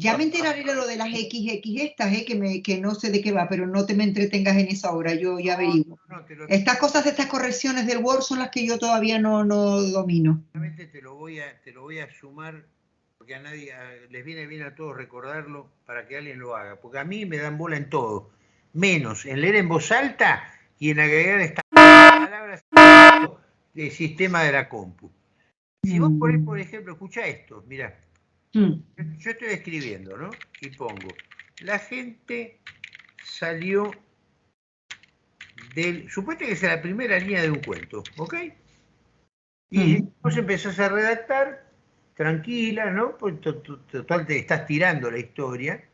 Ya me enteraré de lo de las XX estas, eh, que, me, que no sé de qué va, pero no te me entretengas en eso ahora, yo ya averiguo. Estas cosas, estas correcciones del Word son las que yo todavía no, no domino. Te lo, voy a, te lo voy a sumar, porque a nadie les viene bien a todos recordarlo para que alguien lo haga, porque a mí me dan bola en todo, menos en leer en voz alta y en agregar estas palabras del sistema de la compu. Si vos ponés, por mm. ejemplo, escucha esto, mira. Mm. Yo estoy escribiendo, ¿no? Y pongo, la gente salió del... Supuesto que es la primera línea de un cuento, ¿ok? Y mm. vos empezás a redactar, tranquila, ¿no? Pues total te estás tirando la historia,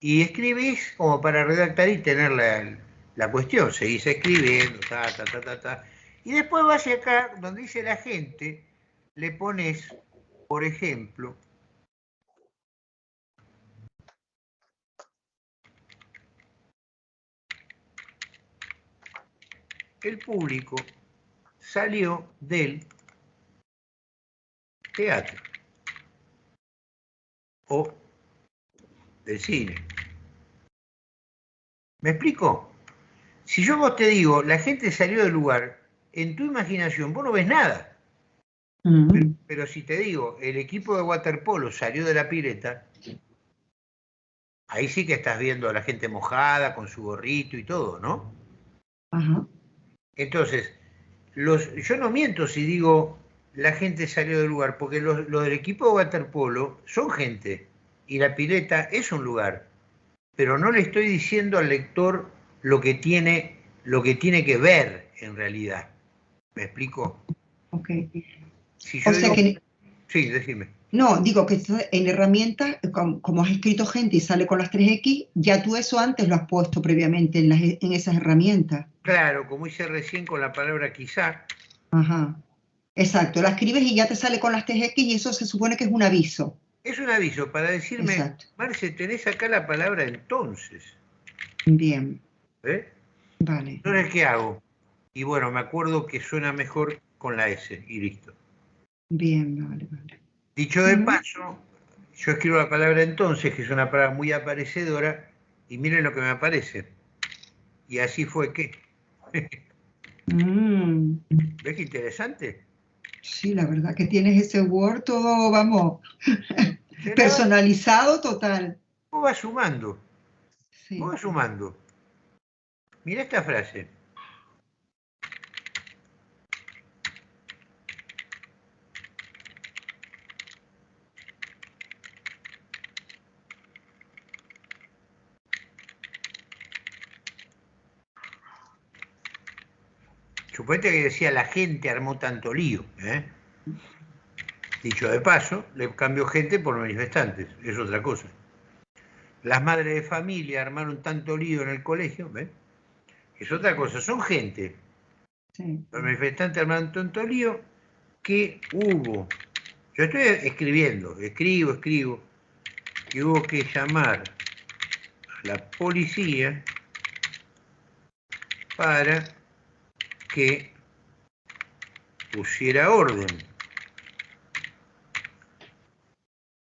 y escribís como para redactar y tener la, la cuestión, seguís escribiendo, ta, ta, ta, ta, ta. Y después vas acá, donde dice la gente, le pones, por ejemplo, el público salió del teatro o del cine. ¿Me explico? Si yo vos te digo, la gente salió del lugar, en tu imaginación vos no ves nada. pero, si te digo, el equipo de waterpolo salió de la pileta, ahí sí que estás viendo a la gente mojada, con su gorrito y todo, ¿no? Ajá. Entonces, los, yo no miento si digo la gente salió del lugar, porque los, del equipo de waterpolo son gente y la pileta es un lugar, pero no le estoy diciendo al lector lo que tiene, lo que, tiene que ver en realidad. ¿Me explico? Ok. o sea que... Sí, decime. No, digo que en herramientas, como, has escrito gente y sale con las 3X, ya tú eso antes lo has puesto previamente en, en esas herramientas. Claro, como hice recién con la palabra quizá. Ajá. Exacto, la escribes y ya te sale con las 3X y eso se supone que es un aviso. Es un aviso para decirme, Marce, tenés acá la palabra entonces. Bien. ¿Eh? Vale. Entonces, ¿qué hago? Y bueno, me acuerdo que suena mejor con la S y listo. Bien, vale, vale. Dicho de paso, yo escribo la palabra entonces, que es una palabra muy aparecedora, y miren lo que me aparece. Y así fue que. Mm. ¿Ves qué interesante? Sí, la verdad que tienes ese Word todo, vamos, personalizado total. ¿Cómo va sumando? Sí. va sumando? Mira esta frase. Suponete que decía la gente armó tanto lío. ¿eh? Dicho de paso, le cambió gente por manifestantes, es otra cosa. Las madres de familia armaron tanto lío en el colegio. Es otra cosa, son gente. Los manifestantes armaron tanto lío que hubo. Yo estoy escribiendo, escribo, escribo, que hubo que llamar a la policía para que pusiera orden.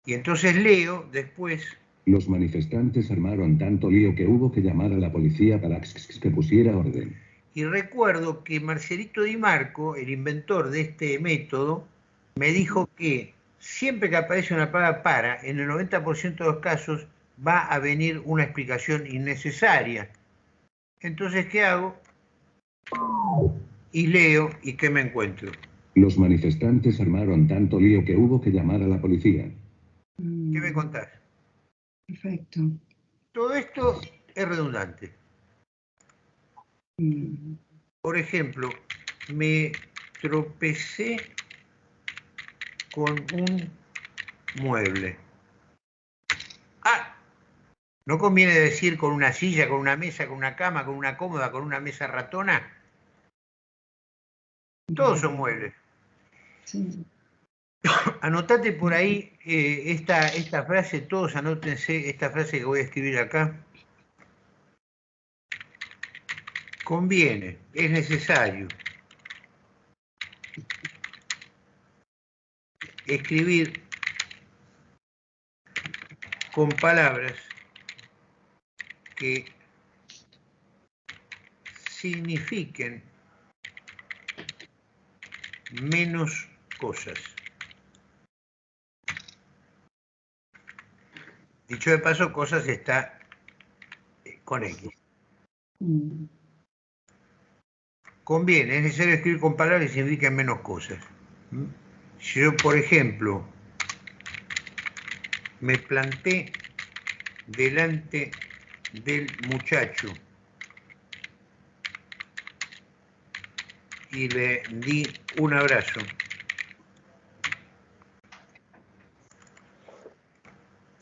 Y entonces leo después... Los manifestantes armaron tanto lío que hubo que llamar a la policía para que pusiera orden. Y recuerdo que Marcelito Di Marco, el inventor de este método, me dijo que siempre que aparece una palabra para, en el 90% de los casos va a venir una explicación innecesaria. Entonces, ¿qué hago? Y leo, ¿y qué me encuentro? Los manifestantes armaron tanto lío que hubo que llamar a la policía. ¿Qué me contás? Perfecto. Todo esto es redundante. Mm. Por ejemplo, me tropecé con un mueble. Ah, no conviene decir con una silla, con una mesa, con una cama, con una cómoda, con una mesa ratona. Todos son muebles. Anotate por ahí eh, esta, esta frase, todos anótense esta frase que voy a escribir acá. Conviene, es necesario. Escribir con palabras que signifiquen menos cosas. Dicho de paso, cosas está con X. Conviene, es necesario escribir con palabras que signifiquen menos cosas. ¿Mm? Si yo, por ejemplo, me planté delante del muchacho y le di un abrazo.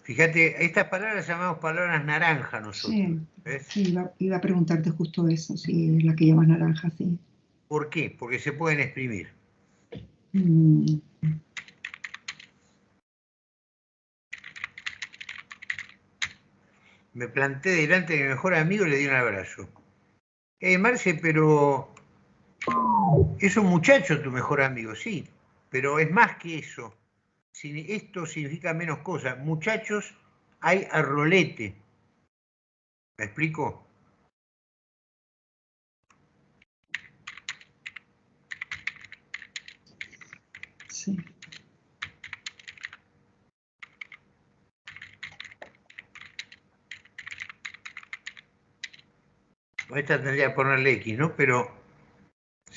Fíjate, estas palabras llamamos palabras naranja nosotros. Sí, iba, a preguntarte justo eso, si es la que llamas naranja, sí. ¿Por qué? Porque se pueden exprimir. Mm. Me planté delante de mi mejor amigo y le di un abrazo. Eh, Marce, pero es un muchacho tu mejor amigo, sí, pero es más que eso. Esto significa menos cosas. Muchachos, hay a rolete. ¿Me explico? Sí. Esta tendría que ponerle X, ¿no? Pero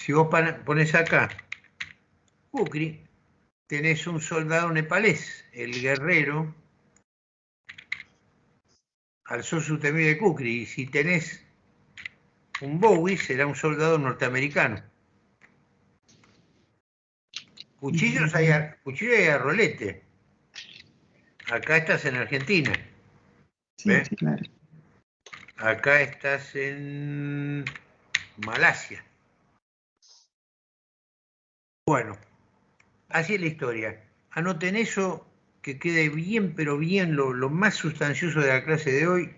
si vos pones acá, Kukri, tenés un soldado nepalés, el guerrero, alzó su temible Kukri, y si tenés un Bowie, será un soldado norteamericano. Cuchillos hay a, cuchillo hay a rolete. Acá estás en Argentina. Sí, claro. Acá estás en Malasia. Bueno, así es la historia. Anoten eso, que quede bien, pero bien lo, lo más sustancioso de la clase de hoy.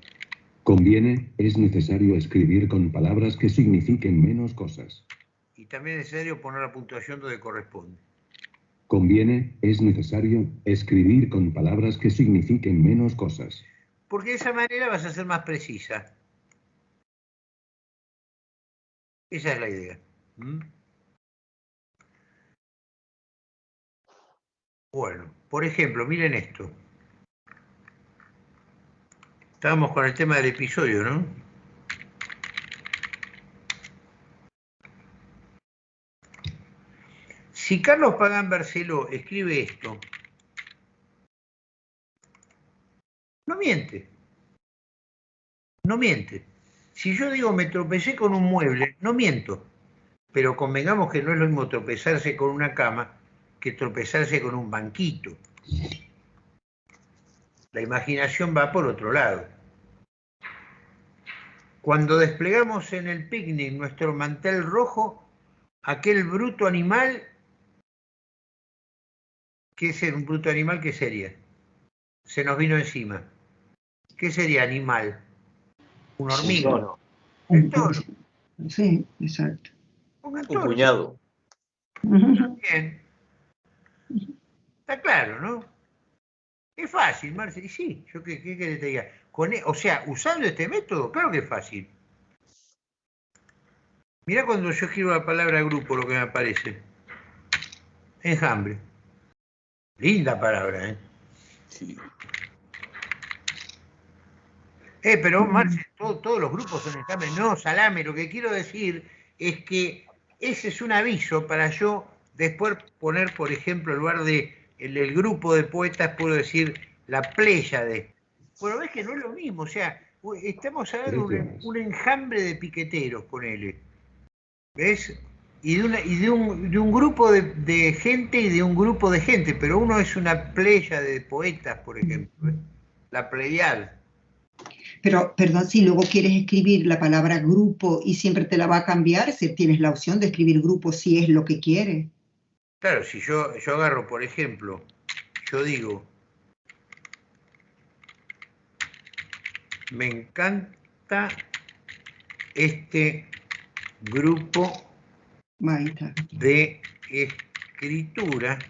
Conviene, es necesario escribir con palabras que signifiquen menos cosas. Y también es necesario poner la puntuación donde corresponde. Conviene, es necesario escribir con palabras que signifiquen menos cosas porque de esa manera vas a ser más precisa. Esa es la idea. ¿Mm? Bueno, por ejemplo, miren esto. Estábamos con el tema del episodio, ¿no? Si Carlos Pagán Barceló escribe esto, No miente. No miente. Si yo digo me tropecé con un mueble, no miento. Pero convengamos que no es lo mismo tropezarse con una cama que tropezarse con un banquito. La imaginación va por otro lado. Cuando desplegamos en el picnic nuestro mantel rojo, aquel bruto animal, ¿qué es un bruto animal? ¿Qué sería? Se nos vino encima. ¿Qué sería animal? Un hormigo. Un toro. Sí, exacto. Un, puñado. Bien. Está claro, ¿no? Es fácil, Marce. Sí, yo qué, qué te diga. E, o sea, usando este método, claro que es fácil. Mira cuando yo escribo la palabra grupo, lo que me aparece. Enjambre. Linda palabra, ¿eh? Sí. Eh, pero Marce, todos los grupos son examen. No, salame, lo que quiero decir es que ese es un aviso para yo después poner, por ejemplo, en lugar de el, grupo de poetas, puedo decir la playa de. Bueno, ves que no es lo mismo, o sea, estamos hablando de un, enjambre de piqueteros, ponele. ¿Ves? Y de, una, y de, un, de un grupo de, de, gente y de un grupo de gente, pero uno es una playa de poetas, por ejemplo, ¿eh? la pleiad. Pero, perdón, si luego quieres escribir la palabra grupo y siempre te la va a cambiar, si tienes la opción de escribir grupo si es lo que quieres. Claro, si yo, yo agarro, por ejemplo, yo digo, me encanta este grupo de escritura.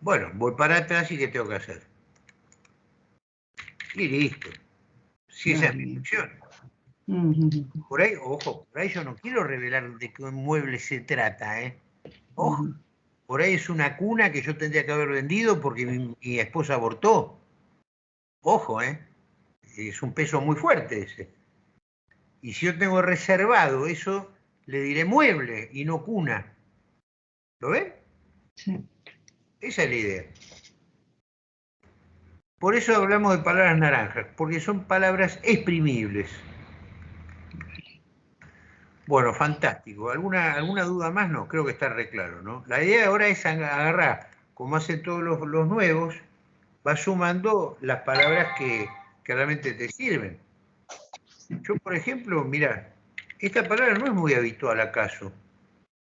Bueno, voy para atrás y ¿qué tengo que hacer? Y listo. Si esa es mi función. Por ahí, ojo, por ahí yo no quiero revelar de qué mueble se trata, ¿eh? Ojo, por ahí es una cuna que yo tendría que haber vendido porque mi, esposa abortó. Ojo, ¿eh? Es un peso muy fuerte ese. Y si yo tengo reservado eso, le diré mueble y no cuna. ¿Lo ven? Sí. Esa es la idea. Por eso hablamos de palabras naranjas, porque son palabras exprimibles. Bueno, fantástico. ¿Alguna, ¿Alguna duda más? No, creo que está re claro, ¿no? La idea ahora es agarrar, como hacen todos los, nuevos, va sumando las palabras que, que, realmente te sirven. Yo, por ejemplo, mira, esta palabra no es muy habitual acaso,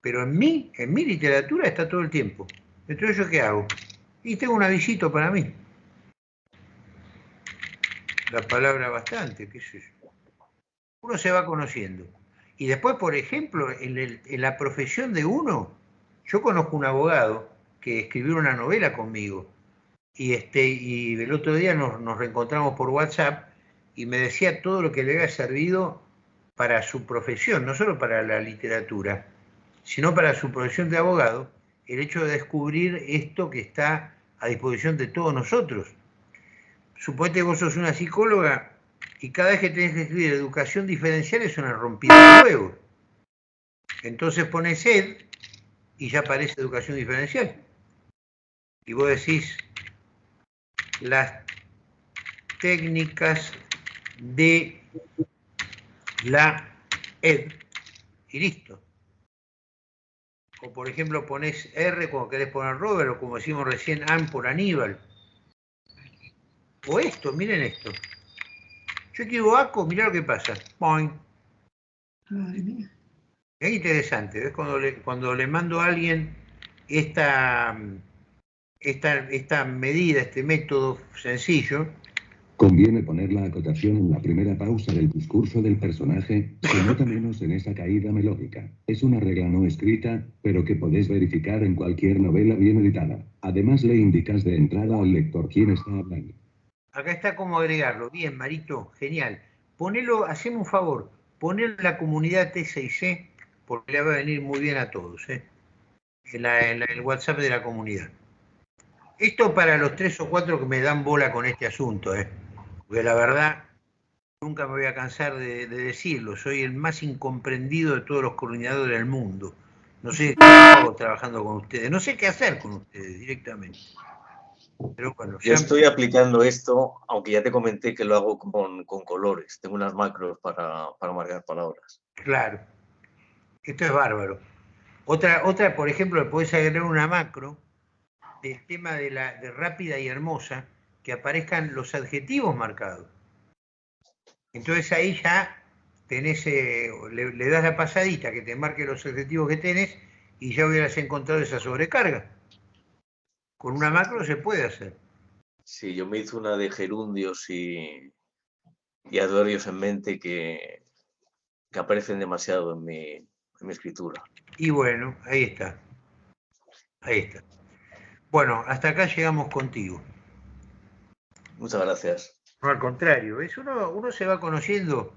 pero en mí, en mi literatura está todo el tiempo. Entonces, ¿yo qué hago? Y tengo un avisito para mí. La palabra bastante, qué sé yo. Uno se va conociendo. Y después, por ejemplo, en, la profesión de uno, yo conozco un abogado que escribió una novela conmigo y, este, y el otro día nos, nos reencontramos por WhatsApp y me decía todo lo que le había servido para su profesión, no solo para la literatura, sino para su profesión de abogado, el hecho de descubrir esto que está a disposición de todos nosotros. Suponete que vos sos una psicóloga y cada vez que tenés que escribir educación diferencial es una rompida de huevo. Entonces pones ED y ya aparece educación diferencial. Y vos decís las técnicas de la ED y listo. O por ejemplo pones R cuando querés poner Robert o como decimos recién AN por Aníbal. O esto, miren esto. Yo escribo ACO, mirá lo que pasa. Boing. Es interesante, ¿ves? Cuando le, cuando le mando a alguien esta, esta, esta medida, este método sencillo. Conviene poner la acotación en la primera pausa del discurso del personaje, se nota menos en esa caída melódica. Es una regla no escrita, pero que podés verificar en cualquier novela bien editada. Además le indicas de entrada al lector quién está hablando. Acá está cómo agregarlo. Bien, Marito, genial. Ponelo, hacemos un favor, ponelo en la comunidad T6C, porque le va a venir muy bien a todos, ¿eh? el WhatsApp de la comunidad. Esto para los tres o cuatro que me dan bola con este asunto, ¿eh? porque la verdad nunca me voy a cansar de, decirlo, soy el más incomprendido de todos los coordinadores del mundo. No sé qué hago trabajando con ustedes, no sé qué hacer con ustedes directamente. Yo estoy aplicando esto, aunque ya te comenté que lo hago con, colores. Tengo unas macros para, marcar palabras. Claro. Esto es bárbaro. Otra, otra por ejemplo, le puedes agregar una macro del tema de la de rápida y hermosa, que aparezcan los adjetivos marcados. Entonces ahí ya tenés, eh, le, le das la pasadita que te marque los adjetivos que tenés y ya hubieras encontrado esa sobrecarga. Con una macro se puede hacer. Sí, yo me hice una de gerundios y, y adverbios en mente que, que aparecen demasiado en mi, en mi escritura. Y bueno, ahí está. Ahí está. Bueno, hasta acá llegamos contigo. Muchas gracias. No, al contrario, ¿ves? Uno, uno se va conociendo,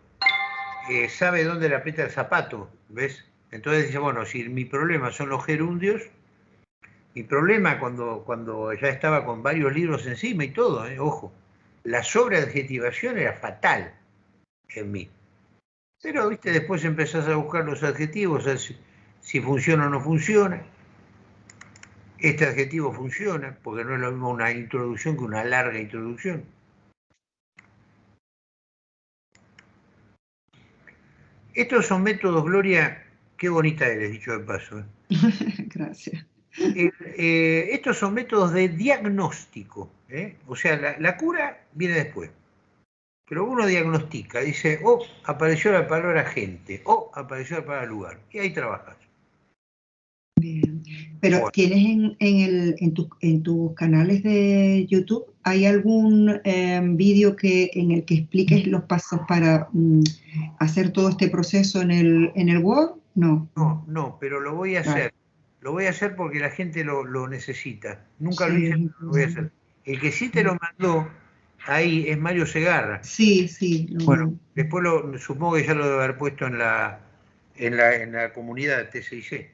eh, sabe dónde le aprieta el zapato, ¿ves? Entonces dice, bueno, si mi problema son los gerundios, mi problema cuando, cuando ya estaba con varios libros encima y todo, ¿eh? ojo, la sobreadjetivación era fatal en mí. Pero, viste, después empezás a buscar los adjetivos, si, funciona o no funciona. Este adjetivo funciona, porque no es lo mismo una introducción que una larga introducción. Estos son métodos, Gloria, qué bonita eres, dicho de paso. ¿eh? Gracias. Eh, estos son métodos de diagnóstico, ¿eh? o sea, la, cura viene después. Pero uno diagnostica, dice, oh, apareció la palabra gente, oh, apareció la palabra lugar, y ahí trabajas. Bien. Pero tienes en, el, en, tus canales de YouTube, ¿hay algún em, vídeo que, en el que expliques los pasos para mm, hacer todo este proceso en el, en el Word? No. No, no, pero lo voy a hacer. Lo voy a hacer porque la gente lo, necesita. Nunca lo hice, lo voy a hacer. El que sí te lo mandó ahí es Mario Segarra. Sí, sí. Bueno, después lo, supongo que ya lo debe haber puesto en la, en la, en la comunidad TCIC.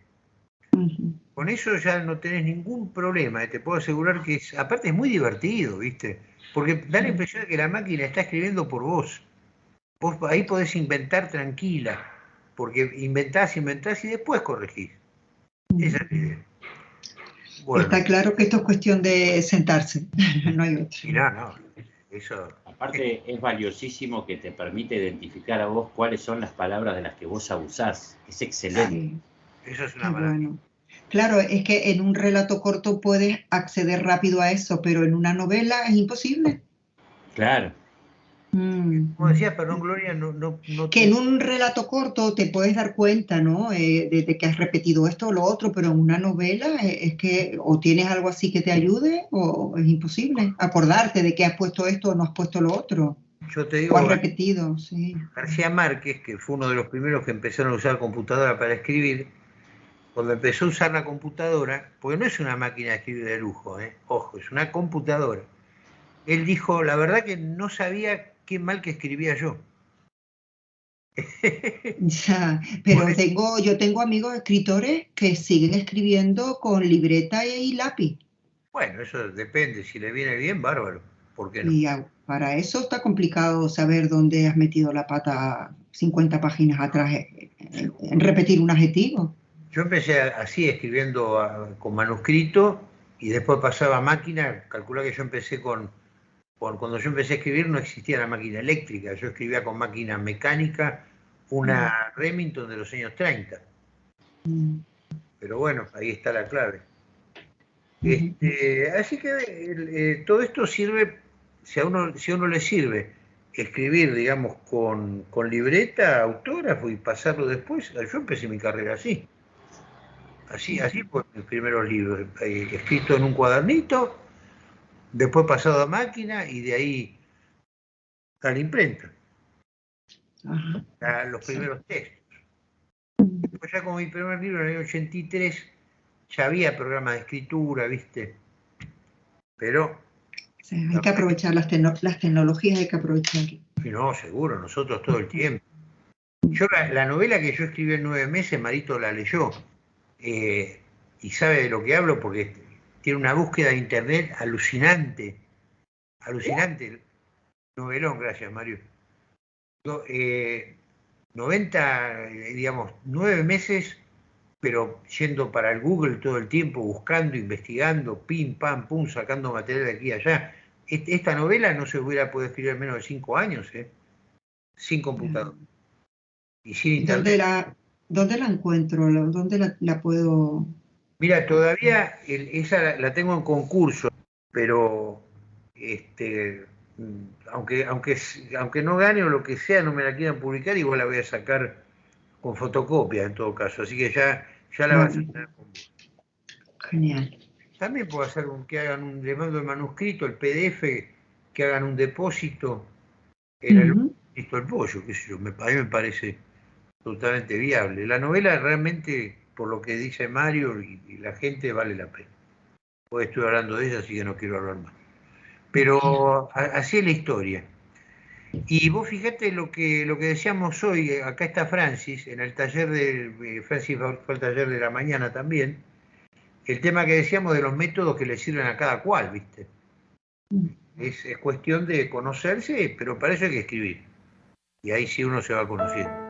Con eso ya no tenés ningún problema, eh, te puedo asegurar que es, aparte es muy divertido, ¿viste? Porque da la impresión de que la máquina está escribiendo por vos. Vos ahí podés inventar tranquila, porque inventás, inventás y después corregís. Esa es la idea. Está claro que esto es cuestión de sentarse, no hay otro. no, no, eso... Aparte es valiosísimo que te permite identificar a vos cuáles son las palabras de las que vos abusás. Es excelente. Eso es una maravilla. Claro, es que en un relato corto puedes acceder rápido a eso, pero en una novela es imposible. Claro. Mm. Como decía, perdón, Gloria, no, no, Que en un relato corto te puedes dar cuenta, ¿no? Eh, de, que has repetido esto o lo otro, pero en una novela eh, es, que o tienes algo así que te ayude o es imposible acordarte de que has puesto esto o no has puesto lo otro. Yo te digo. O has repetido, sí. García Márquez, que fue uno de los primeros que empezaron a usar computadora para escribir, cuando empezó a usar la computadora, porque no es una máquina de escribir de lujo, ¿eh? ojo, es una computadora. Él dijo, la verdad que no sabía qué mal que escribía yo. Ya, pero tengo, yo tengo amigos escritores que siguen escribiendo con libreta y lápiz. Bueno, eso depende, si le viene bien, bárbaro. ¿Por qué no? Y para eso está complicado saber dónde has metido la pata 50 páginas atrás en, repetir un adjetivo. Yo empecé así, escribiendo con manuscrito y después pasaba a máquina. Calcula que yo empecé con cuando yo empecé a escribir no existía la máquina eléctrica, yo escribía con máquina mecánica, una mm. Remington de los años 30. Mm. Pero bueno, ahí está la clave. Este, así que eh, todo esto sirve, si a, uno, si a uno le sirve escribir, digamos, con, con libreta, autógrafo y pasarlo después, yo empecé mi carrera así. Así, así fue mis primeros libros, eh, escrito en un cuadernito, después pasado a máquina y de ahí a la imprenta. A los primeros textos. Después ya como mi primer libro en el año 83 ya había programa de escritura, ¿viste? Pero... hay que aprovechar las, tecnologías, hay que aprovecharlas. No, seguro, nosotros todo el tiempo. Yo la, novela que yo escribí en nueve meses, Marito la leyó. Eh, y sabe de lo que hablo porque tiene una búsqueda de internet alucinante, alucinante. Novelón, gracias Mario. 90, eh, digamos, nueve meses, pero yendo para el Google todo el tiempo, buscando, investigando, pim, pam, pum, sacando material de aquí y allá. Esta novela no se hubiera podido escribir en menos de cinco años, ¿eh? sin computador. Y sin internet. ¿Dónde la, dónde la encuentro? ¿Dónde la puedo Mira, todavía esa la, tengo en concurso, pero este, aunque, aunque, aunque no gane o lo que sea, no me la quieran publicar, igual la voy a sacar con fotocopia en todo caso. Así que ya, ya la vas a tener con Genial. También puedo hacer un, que hagan un, le mando el manuscrito, el PDF, que hagan un depósito en el, el pollo, que sé me, a mí me parece totalmente viable. La novela realmente por lo que dice Mario y, la gente, vale la pena. Hoy estoy hablando de ella, así que no quiero hablar más. Pero así es la historia. Y vos fíjate lo que, lo que decíamos hoy, acá está Francis, en el taller de, eh, Francis fue el taller de la mañana también, el tema que decíamos de los métodos que le sirven a cada cual, ¿viste? Es, es cuestión de conocerse, pero para eso hay que escribir. Y ahí sí uno se va conociendo.